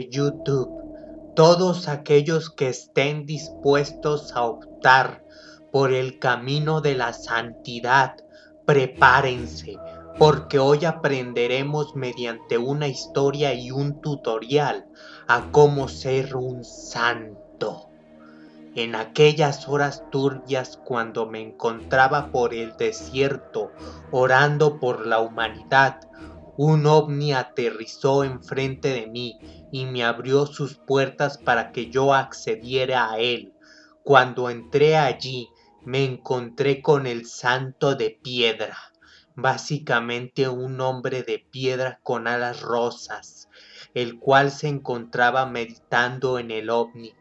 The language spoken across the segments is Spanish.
YouTube, todos aquellos que estén dispuestos a optar por el camino de la santidad, prepárense, porque hoy aprenderemos mediante una historia y un tutorial a cómo ser un santo. En aquellas horas turbias cuando me encontraba por el desierto orando por la humanidad, un ovni aterrizó enfrente de mí y me abrió sus puertas para que yo accediera a él. Cuando entré allí, me encontré con el santo de piedra, básicamente un hombre de piedra con alas rosas, el cual se encontraba meditando en el ovni.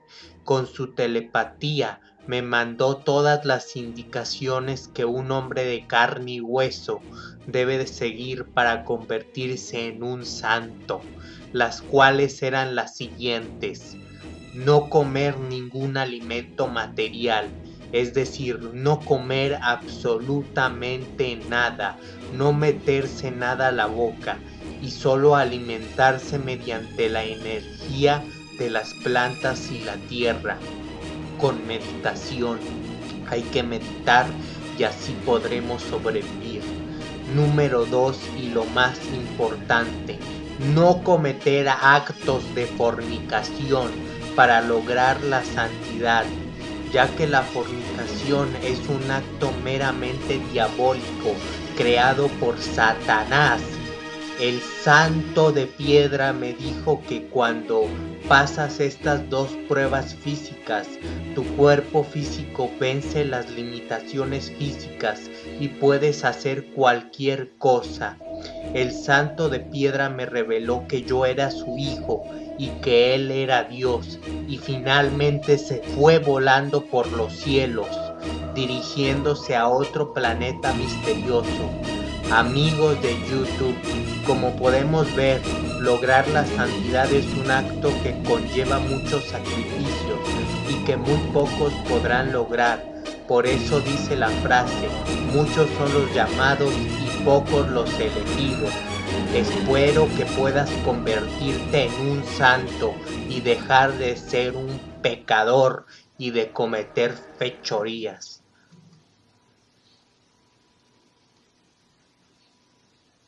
Con su telepatía me mandó todas las indicaciones que un hombre de carne y hueso debe de seguir para convertirse en un santo, las cuales eran las siguientes. No comer ningún alimento material, es decir, no comer absolutamente nada, no meterse nada a la boca y solo alimentarse mediante la energía de las plantas y la tierra con meditación. Hay que meditar y así podremos sobrevivir. Número 2 y lo más importante, no cometer actos de fornicación para lograr la santidad, ya que la fornicación es un acto meramente diabólico creado por Satanás el santo de piedra me dijo que cuando pasas estas dos pruebas físicas, tu cuerpo físico vence las limitaciones físicas y puedes hacer cualquier cosa. El santo de piedra me reveló que yo era su hijo y que él era Dios y finalmente se fue volando por los cielos, dirigiéndose a otro planeta misterioso amigos de YouTube, como podemos ver, lograr la santidad es un acto que conlleva muchos sacrificios y que muy pocos podrán lograr. Por eso dice la frase, muchos son los llamados y pocos los elegidos. Espero que puedas convertirte en un santo y dejar de ser un pecador y de cometer fechorías.